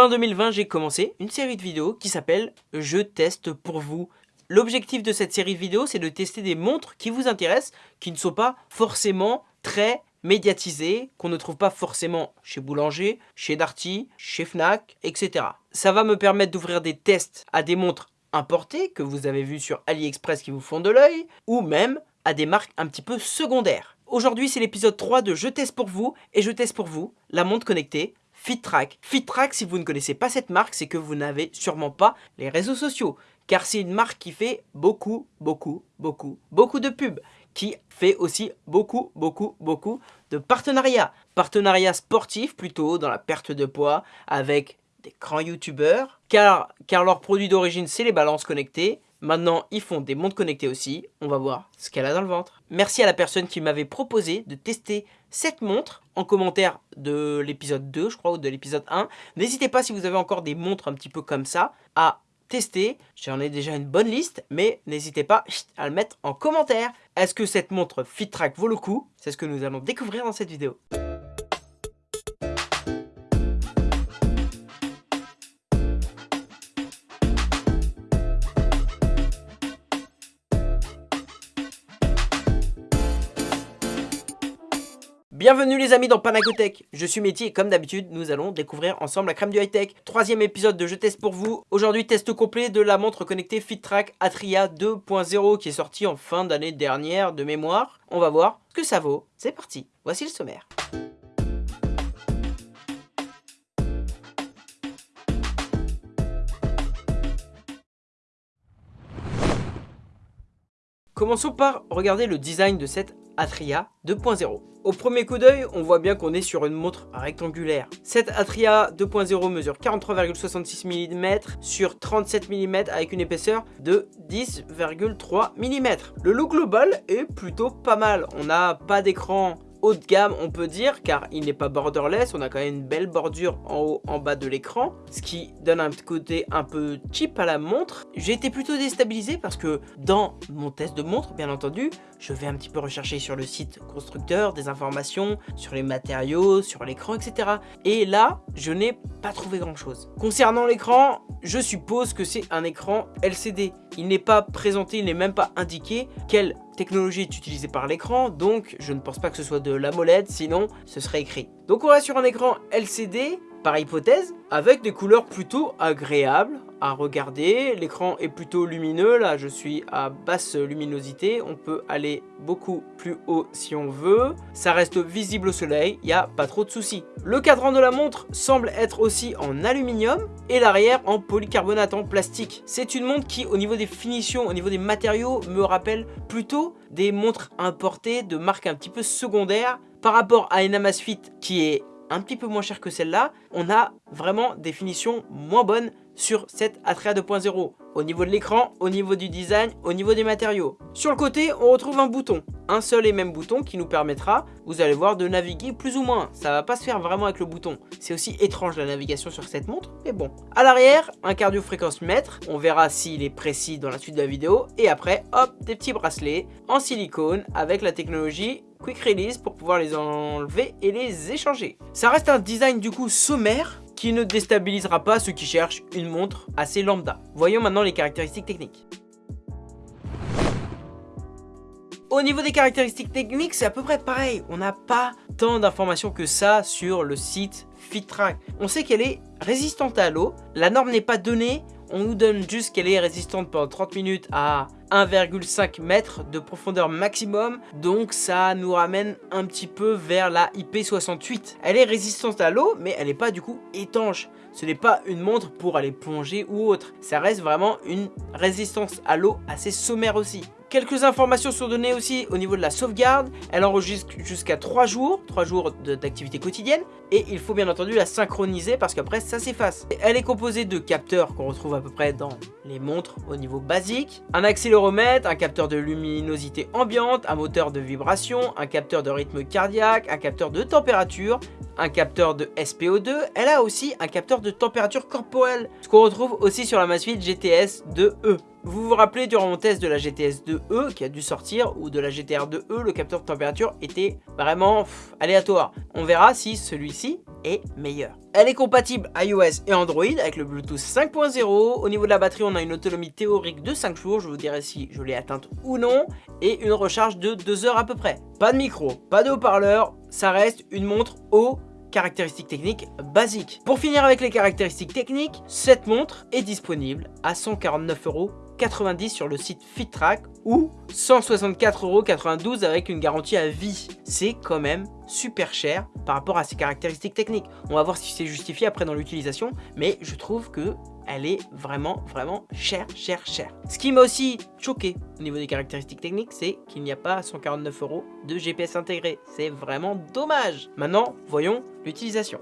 Fin 2020, j'ai commencé une série de vidéos qui s'appelle « Je teste pour vous ». L'objectif de cette série de vidéos, c'est de tester des montres qui vous intéressent, qui ne sont pas forcément très médiatisées, qu'on ne trouve pas forcément chez Boulanger, chez Darty, chez Fnac, etc. Ça va me permettre d'ouvrir des tests à des montres importées que vous avez vues sur AliExpress qui vous font de l'œil, ou même à des marques un petit peu secondaires. Aujourd'hui, c'est l'épisode 3 de Je teste pour vous, et je teste pour vous la montre connectée FitTrack. FitTrack, si vous ne connaissez pas cette marque, c'est que vous n'avez sûrement pas les réseaux sociaux. Car c'est une marque qui fait beaucoup, beaucoup, beaucoup, beaucoup de pubs. Qui fait aussi beaucoup, beaucoup, beaucoup de partenariats. Partenariats sportifs plutôt dans la perte de poids avec des grands youtubeurs. Car, car leur produit d'origine, c'est les balances connectées. Maintenant, ils font des montres connectées aussi. On va voir ce qu'elle a dans le ventre. Merci à la personne qui m'avait proposé de tester cette montre en commentaire de l'épisode 2, je crois, ou de l'épisode 1. N'hésitez pas, si vous avez encore des montres un petit peu comme ça, à tester. J'en ai déjà une bonne liste, mais n'hésitez pas à le mettre en commentaire. Est-ce que cette montre FitTrack vaut le coup? C'est ce que nous allons découvrir dans cette vidéo. Bienvenue les amis dans Panacotech, je suis Métier et comme d'habitude nous allons découvrir ensemble la crème du high-tech. Troisième épisode de Je teste pour vous. Aujourd'hui test complet de la montre connectée FitTrack Atria 2.0 qui est sortie en fin d'année dernière de mémoire. On va voir ce que ça vaut. C'est parti, voici le sommaire. Commençons par regarder le design de cette Atria 2.0. Au premier coup d'œil, on voit bien qu'on est sur une montre rectangulaire. Cette Atria 2.0 mesure 43,66 mm sur 37 mm avec une épaisseur de 10,3 mm. Le look global est plutôt pas mal. On n'a pas d'écran haut de gamme on peut dire car il n'est pas borderless, on a quand même une belle bordure en haut en bas de l'écran ce qui donne un côté un peu cheap à la montre. J'ai été plutôt déstabilisé parce que dans mon test de montre bien entendu je vais un petit peu rechercher sur le site constructeur des informations sur les matériaux, sur l'écran etc. Et là je n'ai pas trouvé grand chose. Concernant l'écran je suppose que c'est un écran LCD. Il n'est pas présenté, il n'est même pas indiqué quelle technologie est utilisée par l'écran, donc je ne pense pas que ce soit de l'AMOLED, sinon ce serait écrit. Donc on reste sur un écran LCD, par hypothèse, avec des couleurs plutôt agréables à regarder. L'écran est plutôt lumineux, là je suis à basse luminosité, on peut aller beaucoup plus haut si on veut. Ça reste visible au soleil, il n'y a pas trop de soucis. Le cadran de la montre semble être aussi en aluminium et l'arrière en polycarbonate en plastique. C'est une montre qui au niveau des finitions, au niveau des matériaux, me rappelle plutôt des montres importées de marques un petit peu secondaires par rapport à une Amazfit qui est un petit peu moins cher que celle-là, on a vraiment des finitions moins bonnes sur cette Atrea 2.0 au niveau de l'écran, au niveau du design, au niveau des matériaux. Sur le côté, on retrouve un bouton, un seul et même bouton qui nous permettra, vous allez voir, de naviguer plus ou moins. Ça va pas se faire vraiment avec le bouton. C'est aussi étrange la navigation sur cette montre, mais bon. À l'arrière, un cardio-fréquence mètre, on verra s'il est précis dans la suite de la vidéo. Et après, hop, des petits bracelets en silicone avec la technologie Quick Release pour pouvoir les enlever et les échanger. Ça reste un design du coup sommaire qui ne déstabilisera pas ceux qui cherchent une montre assez lambda. Voyons maintenant les caractéristiques techniques. Au niveau des caractéristiques techniques, c'est à peu près pareil. On n'a pas tant d'informations que ça sur le site FitTrack. On sait qu'elle est résistante à l'eau. La norme n'est pas donnée. On nous donne juste qu'elle est résistante pendant 30 minutes à 1,5 mètres de profondeur maximum, donc ça nous ramène un petit peu vers la IP68. Elle est résistante à l'eau, mais elle n'est pas du coup étanche. Ce n'est pas une montre pour aller plonger ou autre. Ça reste vraiment une résistance à l'eau assez sommaire aussi. Quelques informations sont données aussi au niveau de la sauvegarde. Elle enregistre jusqu'à 3 jours, 3 jours d'activité quotidienne. Et il faut bien entendu la synchroniser parce qu'après ça s'efface. Elle est composée de capteurs qu'on retrouve à peu près dans les montres au niveau basique. Un accéléromètre, un capteur de luminosité ambiante, un moteur de vibration, un capteur de rythme cardiaque, un capteur de température, un capteur de SPO2. Elle a aussi un capteur de température corporelle, ce qu'on retrouve aussi sur la Masfit GTS 2E. Vous vous rappelez durant mon test de la GTS 2E qui a dû sortir ou de la GTR 2E, le capteur de température était vraiment aléatoire. On verra si celui-ci est meilleur. Elle est compatible iOS et Android avec le Bluetooth 5.0. Au niveau de la batterie, on a une autonomie théorique de 5 jours, je vous dirai si je l'ai atteinte ou non, et une recharge de 2 heures à peu près. Pas de micro, pas de haut-parleur, ça reste une montre haut caractéristiques techniques basiques. Pour finir avec les caractéristiques techniques, cette montre est disponible à 149,90€ sur le site FitTrack ou 164,92€ avec une garantie à vie. C'est quand même super cher par rapport à ses caractéristiques techniques. On va voir si c'est justifié après dans l'utilisation, mais je trouve que elle est vraiment, vraiment chère, chère, chère. Ce qui m'a aussi choqué au niveau des caractéristiques techniques, c'est qu'il n'y a pas 149 euros de GPS intégré. C'est vraiment dommage. Maintenant, voyons l'utilisation.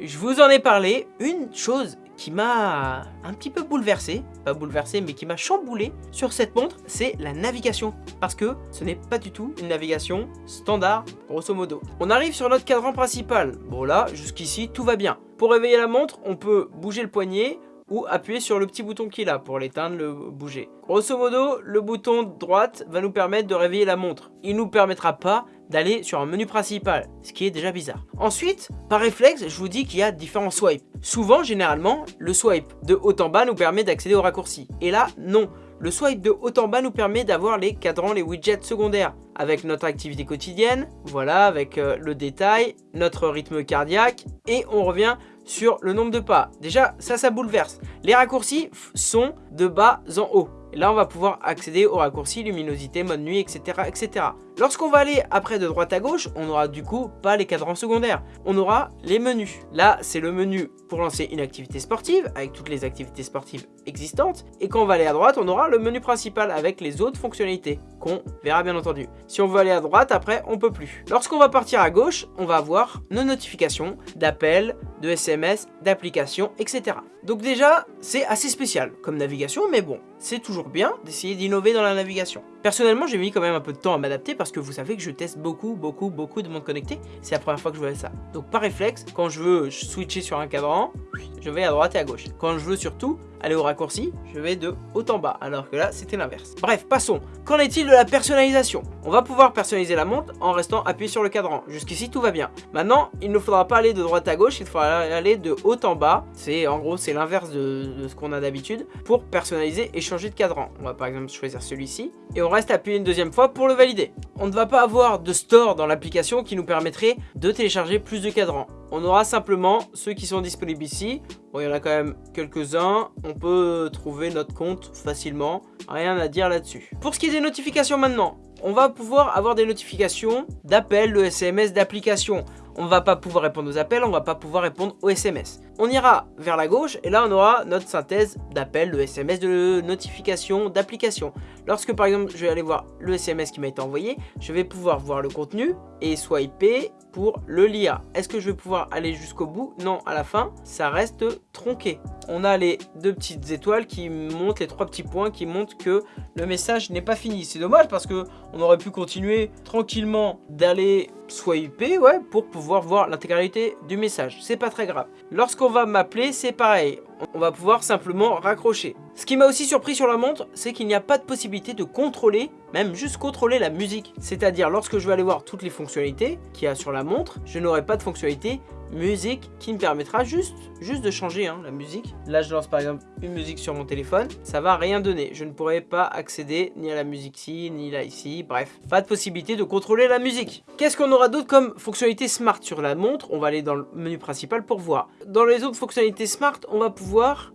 Je vous en ai parlé, une chose qui m'a un petit peu bouleversé, pas bouleversé mais qui m'a chamboulé sur cette montre, c'est la navigation. Parce que ce n'est pas du tout une navigation standard, grosso modo. On arrive sur notre cadran principal. Bon là, jusqu'ici, tout va bien. Pour réveiller la montre, on peut bouger le poignet, ou appuyer sur le petit bouton qu'il a pour l'éteindre, le bouger. Grosso modo, le bouton droite va nous permettre de réveiller la montre. Il nous permettra pas d'aller sur un menu principal, ce qui est déjà bizarre. Ensuite, par réflexe, je vous dis qu'il y a différents swipes. Souvent, généralement, le swipe de haut en bas nous permet d'accéder au raccourci. Et là, non. Le swipe de haut en bas nous permet d'avoir les cadrans, les widgets secondaires avec notre activité quotidienne, voilà, avec euh, le détail, notre rythme cardiaque et on revient sur le nombre de pas. Déjà, ça, ça bouleverse. Les raccourcis sont de bas en haut. Et là, on va pouvoir accéder aux raccourcis, luminosité, mode nuit, etc. etc. Lorsqu'on va aller après de droite à gauche, on n'aura du coup pas les cadrans secondaires. On aura les menus. Là, c'est le menu pour lancer une activité sportive, avec toutes les activités sportives existantes. Et quand on va aller à droite, on aura le menu principal avec les autres fonctionnalités, qu'on verra bien entendu. Si on veut aller à droite, après, on peut plus. Lorsqu'on va partir à gauche, on va avoir nos notifications d'appels, de SMS, d'applications, etc. Donc déjà, c'est assez spécial comme navigation, mais bon, c'est toujours bien d'essayer d'innover dans la navigation. Personnellement, j'ai mis quand même un peu de temps à m'adapter parce que vous savez que je teste beaucoup, beaucoup, beaucoup de montres connectées. C'est la première fois que je vois ça. Donc par réflexe, quand je veux switcher sur un cadran, je vais à droite et à gauche. Quand je veux surtout aller au raccourci, je vais de haut en bas, alors que là, c'était l'inverse. Bref, passons. Qu'en est-il de la personnalisation? On va pouvoir personnaliser la montre en restant appuyé sur le cadran. Jusqu'ici, tout va bien. Maintenant, il ne faudra pas aller de droite à gauche, il faudra aller de haut en bas. C'est en gros, c'est l'inverse de, de, ce qu'on a d'habitude pour personnaliser et changer de cadran. On va par exemple choisir celui-ci et on reste appuyé une deuxième fois pour le valider. On ne va pas avoir de store dans l'application qui nous permettrait de télécharger plus de cadrans. On aura simplement ceux qui sont disponibles ici. Bon, il y en a quand même quelques-uns. On peut trouver notre compte facilement. Rien à dire là-dessus. Pour ce qui est des notifications maintenant, on va pouvoir avoir des notifications d'appels, de SMS, d'applications on va pas pouvoir répondre aux appels, on va pas pouvoir répondre aux SMS. On ira vers la gauche et là on aura notre synthèse d'appels, de SMS, de notifications, d'applications. Lorsque par exemple je vais aller voir le SMS qui m'a été envoyé, je vais pouvoir voir le contenu et swiper pour le lire. Est-ce que je vais pouvoir aller jusqu'au bout? Non, à la fin, ça reste tronqué. On a les deux petites étoiles qui montrent, les trois petits points qui montrent que le message n'est pas fini. C'est dommage parce que on aurait pu continuer tranquillement d'aller swiper ouais, pour pouvoir voir l'intégralité du message. C'est pas très grave. Lorsqu'on va m'appeler, c'est pareil. On va pouvoir simplement raccrocher. Ce qui m'a aussi surpris sur la montre, c'est qu'il n'y a pas de possibilité de contrôler, même juste contrôler la musique. C'est-à-dire lorsque je vais aller voir toutes les fonctionnalités qu'il y a sur la montre, je n'aurai pas de fonctionnalité musique qui me permettra juste, juste de changer hein, la musique. Là, je lance par exemple une musique sur mon téléphone. Ça va rien donner. Je ne pourrai pas accéder ni à la musique ici, ni là ici. Bref, pas de possibilité de contrôler la musique. Qu'est-ce qu'on aura d'autre comme fonctionnalité smart sur la montre? On va aller dans le menu principal pour voir. Dans les autres fonctionnalités smart, on va pouvoir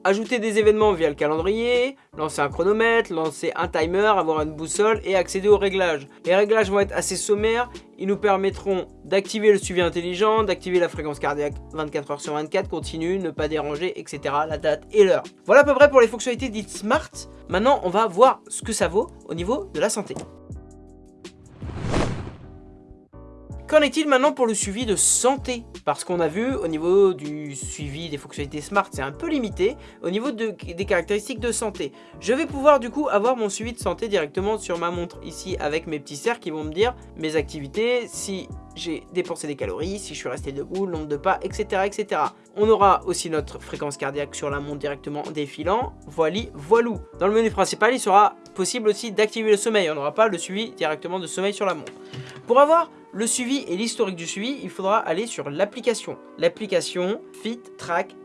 ajouter des événements via le calendrier, lancer un chronomètre, lancer un timer, avoir une boussole et accéder aux réglages. Les réglages vont être assez sommaires. Ils nous permettront d'activer le suivi intelligent, d'activer la fréquence cardiaque 24 heures sur 24, continue, ne pas déranger, etc. La date et l'heure. Voilà à peu près pour les fonctionnalités dites smart. Maintenant, on va voir ce que ça vaut au niveau de la santé. Qu'en est-il maintenant pour le suivi de santé? Parce qu'on a vu au niveau du suivi des fonctionnalités smart, c'est un peu limité. Au niveau de, des caractéristiques de santé, je vais pouvoir du coup avoir mon suivi de santé directement sur ma montre ici avec mes petits cercles qui vont me dire mes activités, si j'ai dépensé des calories, si je suis resté debout, le nombre de pas, etc. etc. On aura aussi notre fréquence cardiaque sur la montre directement en défilant. Voilà, voilou. Dans le menu principal, il sera possible aussi d'activer le sommeil. On n'aura pas le suivi directement de sommeil sur la montre. Pour avoir le suivi et l'historique du suivi, il faudra aller sur l'application. L'application Fit Track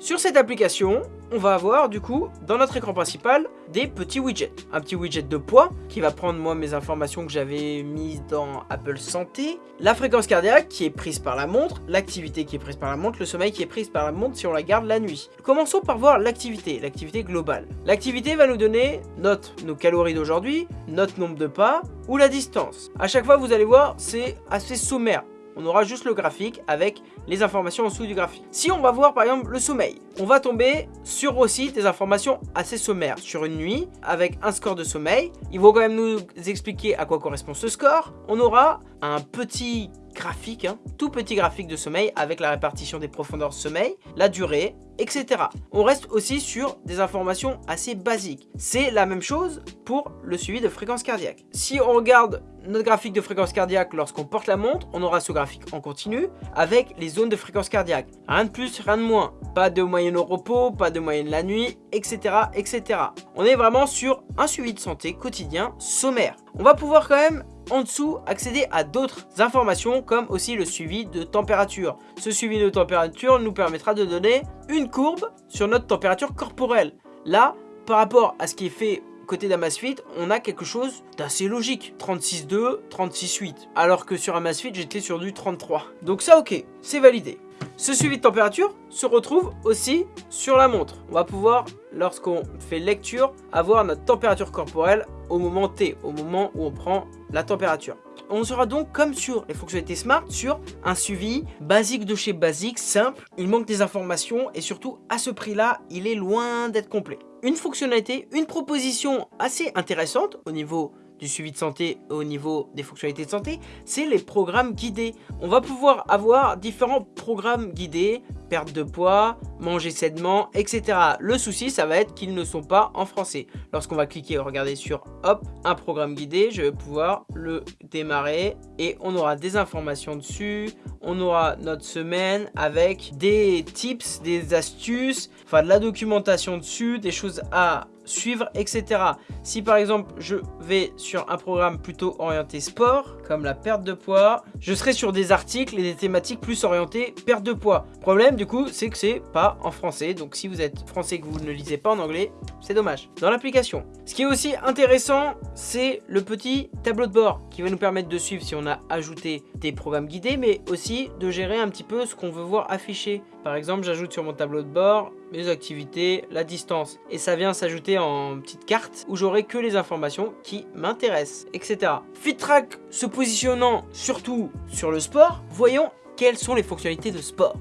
Sur cette application, on va avoir du coup dans notre écran principal des petits widgets. Un petit widget de poids qui va prendre moi mes informations que j'avais mises dans Apple Santé, la fréquence cardiaque qui est prise par la montre, l'activité qui est prise par la montre, le sommeil qui est prise par la montre si on la garde la nuit. Commençons par voir l'activité, l'activité globale. L'activité va nous donner notre nos calories d'aujourd'hui, notre nombre de pas ou la distance. À chaque fois vous allez voir c'est assez sommaire on aura juste le graphique avec les informations en dessous du graphique. Si on va voir par exemple le sommeil, on va tomber sur aussi des informations assez sommaires sur une nuit avec un score de sommeil. Ils vont quand même nous expliquer à quoi correspond ce score. On aura un petit graphique, hein, tout petit graphique de sommeil avec la répartition des profondeurs de sommeil, la durée, etc. On reste aussi sur des informations assez basiques. C'est la même chose pour le suivi de fréquence cardiaque. Si on regarde notre graphique de fréquence cardiaque lorsqu'on porte la montre, on aura ce graphique en continu avec les zones de fréquence cardiaque. Rien de plus, rien de moins. Pas de moyenne au repos, pas de moyenne la nuit, etc. etc. On est vraiment sur un suivi de santé quotidien sommaire. On va pouvoir quand même en dessous accéder à d'autres informations comme aussi le suivi de température. Ce suivi de température nous permettra de donner une courbe sur notre température corporelle. Là, par rapport à ce qui est fait côté d'Amazfit, on a quelque chose d'assez logique. 36.2, 36.8. Alors que sur Amazfit, j'étais sur du 33. Donc ça, ok, c'est validé. Ce suivi de température se retrouve aussi sur la montre. On va pouvoir, lorsqu'on fait lecture, avoir notre température corporelle au moment T, au moment où on prend la température. On sera donc, comme sur les fonctionnalités Smart, sur un suivi basique de chez basique, simple. Il manque des informations et surtout, à ce prix-là, il est loin d'être complet. Une fonctionnalité, une proposition assez intéressante au niveau du suivi de santé au niveau des fonctionnalités de santé, c'est les programmes guidés. On va pouvoir avoir différents programmes guidés, perte de poids, manger sainement, etc. Le souci, ça va être qu'ils ne sont pas en français. Lorsqu'on va cliquer, regarder sur hop, un programme guidé, je vais pouvoir le démarrer et on aura des informations dessus. On aura notre semaine avec des tips, des astuces, enfin de la documentation dessus, des choses à suivre, etc. Si par exemple je vais sur un programme plutôt orienté sport, comme la perte de poids, je serai sur des articles et des thématiques plus orientées perte de poids. Problème du coup, c'est que c'est pas en français, donc si vous êtes français et que vous ne lisez pas en anglais, c'est dommage. Dans l'application, ce qui est aussi intéressant, c'est le petit tableau de bord qui va nous permettre de suivre si on a ajouté des programmes guidés, mais aussi de gérer un petit peu ce qu'on veut voir affiché. Par exemple, j'ajoute sur mon tableau de bord mes activités, la distance. Et ça vient s'ajouter en petite carte où j'aurai que les informations qui m'intéressent, etc. FitTrack se positionnant surtout sur le sport, voyons quelles sont les fonctionnalités de sport.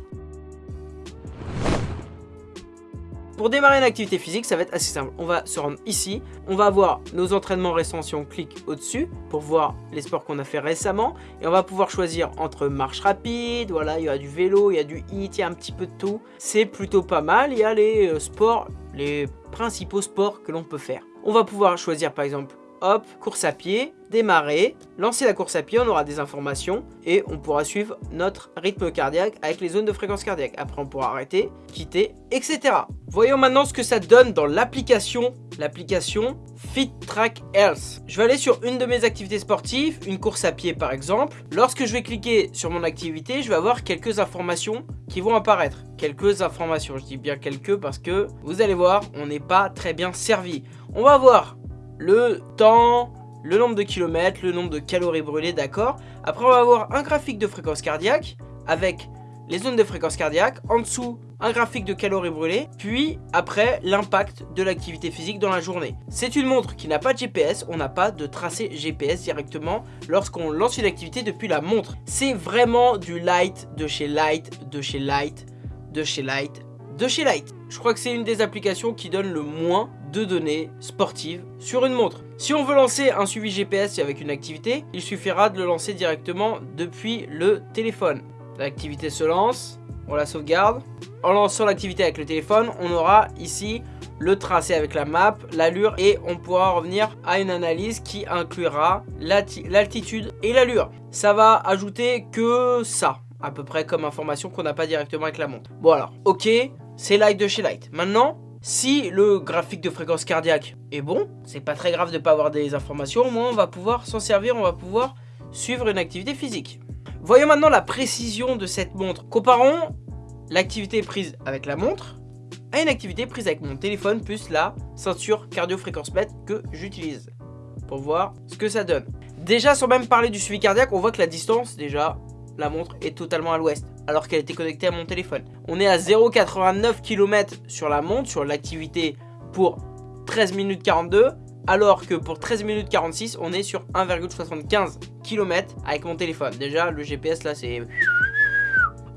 Pour démarrer une activité physique, ça va être assez simple. On va se rendre ici, on va avoir nos entraînements récents si on clique au-dessus pour voir les sports qu'on a fait récemment. Et on va pouvoir choisir entre marche rapide, voilà, il y a du vélo, il y a du hit, il y a un petit peu de tout. C'est plutôt pas mal, il y a les euh, sports, les principaux sports que l'on peut faire. On va pouvoir choisir par exemple hop, course à pied, démarrer, lancer la course à pied, on aura des informations et on pourra suivre notre rythme cardiaque avec les zones de fréquence cardiaque. Après, on pourra arrêter, quitter, etc. Voyons maintenant ce que ça donne dans l'application, l'application Fit Track Health. Je vais aller sur une de mes activités sportives, une course à pied par exemple. Lorsque je vais cliquer sur mon activité, je vais avoir quelques informations qui vont apparaître. Quelques informations, je dis bien quelques parce que vous allez voir, on n'est pas très bien servi. On va voir le temps, le nombre de kilomètres, le nombre de calories brûlées, d'accord Après, on va avoir un graphique de fréquence cardiaque avec les zones de fréquence cardiaque. En dessous, un graphique de calories brûlées. Puis, après, l'impact de l'activité physique dans la journée. C'est une montre qui n'a pas de GPS. On n'a pas de tracé GPS directement lorsqu'on lance une activité depuis la montre. C'est vraiment du light de chez light, de chez light, de chez light, de chez light. Je crois que c'est une des applications qui donne le moins de données sportives sur une montre. Si on veut lancer un suivi GPS avec une activité, il suffira de le lancer directement depuis le téléphone. L'activité se lance, on la sauvegarde. En lançant l'activité avec le téléphone, on aura ici le tracé avec la map, l'allure et on pourra revenir à une analyse qui inclura l'altitude et l'allure. Ça va ajouter que ça, à peu près comme information qu'on n'a pas directement avec la montre. Bon alors, ok, c'est Light de chez Light. Maintenant, si le graphique de fréquence cardiaque est bon, c'est pas très grave de pas avoir des informations, au moins on va pouvoir s'en servir, on va pouvoir suivre une activité physique. Voyons maintenant la précision de cette montre. Comparons l'activité prise avec la montre à une activité prise avec mon téléphone plus la ceinture cardio-fréquence mètre que j'utilise pour voir ce que ça donne. Déjà, sans même parler du suivi cardiaque, on voit que la distance, déjà, la montre est totalement à l'ouest, alors qu'elle était connectée à mon téléphone. On est à 0,89 km sur la montre, sur l'activité pour 13 minutes 42, alors que pour 13 minutes 46, on est sur 1,75 km avec mon téléphone. Déjà, le GPS là, c'est...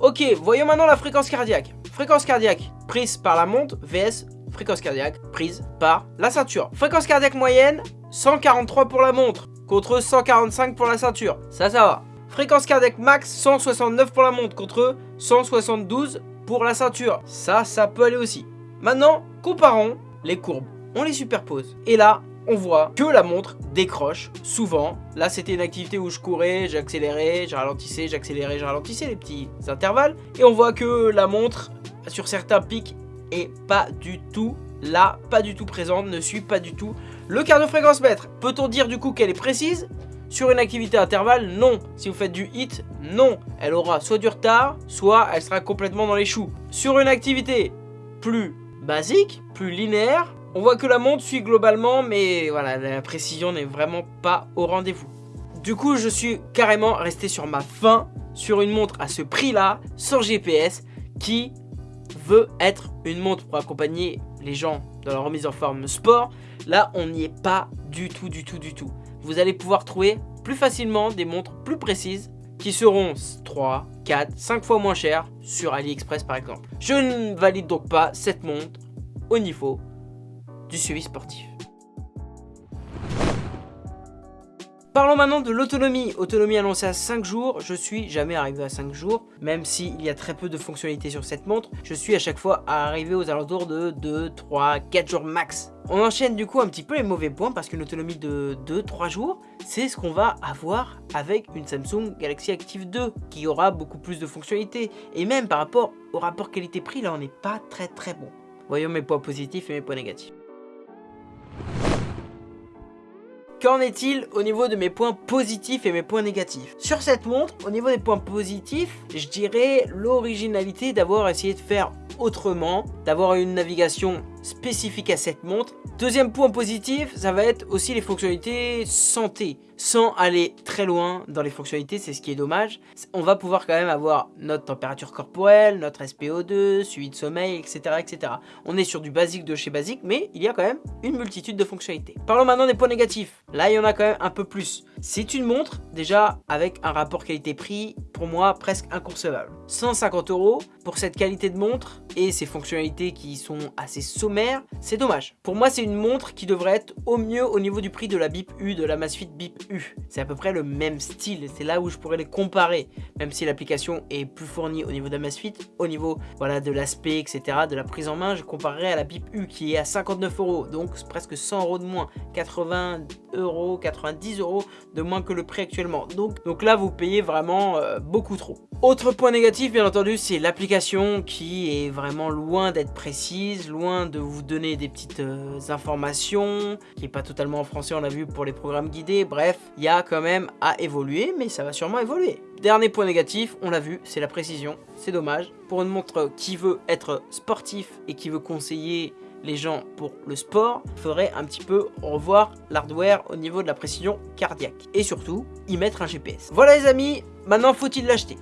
Ok, voyons maintenant la fréquence cardiaque. Fréquence cardiaque prise par la montre vs fréquence cardiaque prise par la ceinture. Fréquence cardiaque moyenne, 143 pour la montre contre 145 pour la ceinture. Ça, ça va. Fréquence cardiaque max, 169 pour la montre contre 172 pour la ceinture. Ça, ça peut aller aussi. Maintenant, comparons les courbes. On les superpose. Et là, on voit que la montre décroche souvent. Là, c'était une activité où je courais, j'accélérais, je ralentissais, j'accélérais, je ralentissais, les petits intervalles. Et on voit que la montre, sur certains pics, est pas du tout là, pas du tout présente, ne suit pas du tout le cardio-fréquence mètre. Peut-on dire du coup qu'elle est précise? Sur une activité intervalle, non. Si vous faites du hit, non. Elle aura soit du retard, soit elle sera complètement dans les choux. Sur une activité plus basique, plus linéaire, on voit que la montre suit globalement, mais voilà, la précision n'est vraiment pas au rendez-vous. Du coup, je suis carrément resté sur ma fin, sur une montre à ce prix-là, sans GPS, qui veut être une montre pour accompagner les gens dans la remise en forme sport. Là, on n'y est pas du tout, du tout, du tout vous allez pouvoir trouver plus facilement des montres plus précises qui seront 3, 4, 5 fois moins chères sur AliExpress par exemple. Je ne valide donc pas cette montre au niveau du suivi sportif. Parlons maintenant de l'autonomie. Autonomie annoncée à 5 jours. Je suis jamais arrivé à 5 jours. Même s'il y a très peu de fonctionnalités sur cette montre, je suis à chaque fois arrivé aux alentours de 2, 3, 4 jours max. On enchaîne du coup un petit peu les mauvais points parce qu'une autonomie de 2-3 jours, c'est ce qu'on va avoir avec une Samsung Galaxy Active 2 qui aura beaucoup plus de fonctionnalités. Et même par rapport au rapport qualité-prix, là on n'est pas très très bon. Voyons mes points positifs et mes points négatifs. Qu'en est-il au niveau de mes points positifs et mes points négatifs? Sur cette montre, au niveau des points positifs, je dirais l'originalité d'avoir essayé de faire autrement, d'avoir une navigation spécifique à cette montre. Deuxième point positif, ça va être aussi les fonctionnalités santé. Sans aller très loin dans les fonctionnalités, c'est ce qui est dommage. On va pouvoir quand même avoir notre température corporelle, notre SPO2, suivi de sommeil, etc. etc. On est sur du basique de chez basique, mais il y a quand même une multitude de fonctionnalités. Parlons maintenant des points négatifs. Là, il y en a quand même un peu plus. C'est une montre, déjà, avec un rapport qualité-prix, pour moi, presque inconcevable. 150 euros pour cette qualité de montre et ces fonctionnalités qui sont assez c'est dommage. Pour moi, c'est une montre qui devrait être au mieux au niveau du prix de la BIP U, de la Masfit BIP U. C'est à peu près le même style, c'est là où je pourrais les comparer, même si l'application est plus fournie au niveau de la Masfit, au niveau voilà, de l'aspect, etc., de la prise en main, je comparerais à la BIP U qui est à 59 euros, donc presque 100 euros de moins, 80 euros, 90 euros de moins que le prix actuellement. Donc, donc là, vous payez vraiment euh, beaucoup trop. Autre point négatif, bien entendu, c'est l'application qui est vraiment loin d'être précise, loin de vous donner des petites euh, informations, qui est pas totalement en français, on l'a vu pour les programmes guidés. Bref, il y a quand même à évoluer, mais ça va sûrement évoluer. Dernier point négatif, on l'a vu, c'est la précision. C'est dommage. Pour une montre qui veut être sportif et qui veut conseiller les gens pour le sport, il faudrait un petit peu revoir l'hardware au niveau de la précision cardiaque. Et surtout, y mettre un GPS. Voilà les amis, maintenant faut-il l'acheter?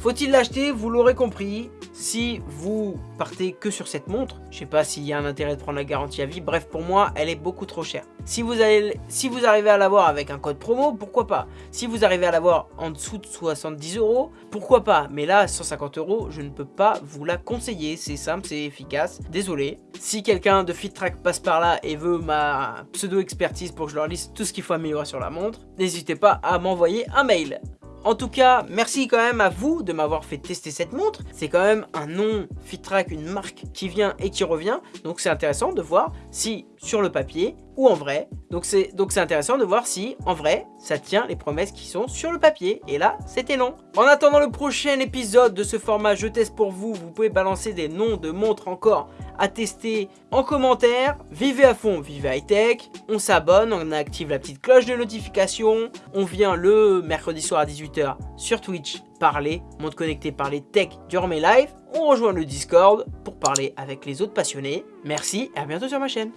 Faut-il l'acheter? Vous l'aurez compris, si vous partez que sur cette montre, je sais pas s'il y a un intérêt de prendre la garantie à vie, bref pour moi elle est beaucoup trop chère. Si vous, allez, si vous arrivez à l'avoir avec un code promo, pourquoi pas? Si vous arrivez à l'avoir en dessous de 70 euros, pourquoi pas? Mais là 150 euros, je ne peux pas vous la conseiller, c'est simple, c'est efficace, désolé. Si quelqu'un de FitTrack passe par là et veut ma pseudo-expertise pour que je leur liste tout ce qu'il faut améliorer sur la montre, n'hésitez pas à m'envoyer un mail. En tout cas, merci quand même à vous de m'avoir fait tester cette montre. C'est quand même un nom FitTrack, une marque qui vient et qui revient. Donc c'est intéressant de voir si sur le papier ou en vrai. Donc c'est donc c'est intéressant de voir si en vrai ça tient les promesses qui sont sur le papier. Et là c'était long. En attendant le prochain épisode de ce format je teste pour vous, vous pouvez balancer des noms de montres encore à tester en commentaire. Vivez à fond, vivez high tech. On s'abonne, on active la petite cloche de notification. On vient le mercredi soir à 18h sur Twitch parler, montre connecté parler tech durant mes lives. On rejoint le Discord pour parler avec les autres passionnés. Merci et à bientôt sur ma chaîne.